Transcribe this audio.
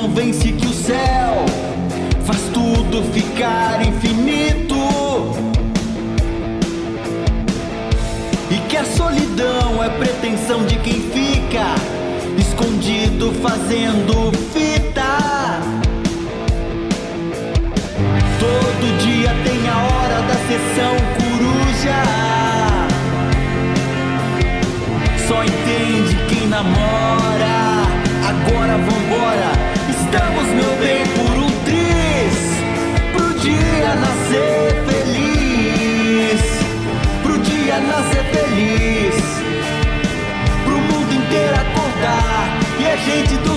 convence que o céu faz tudo ficar infinito. E que a solidão é pretensão de quem fica escondido fazendo fita. Todo dia tem a hora da sessão coruja. Só entende quem namora. Dia nascer feliz. Pro dia nascer feliz. Pro mundo inteiro acordar e a gente dormir.